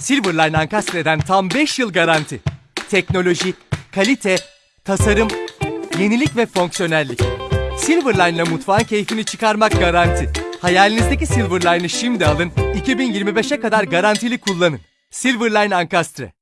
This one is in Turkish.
Silverline Ankastre'den tam 5 yıl garanti. Teknoloji, kalite, tasarım, yenilik ve fonksiyonellik. Silverline'la mutfağın keyfini çıkarmak garanti. Hayalinizdeki Silverline'ı şimdi alın, 2025'e kadar garantili kullanın. Silverline Ankastre.